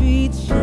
streets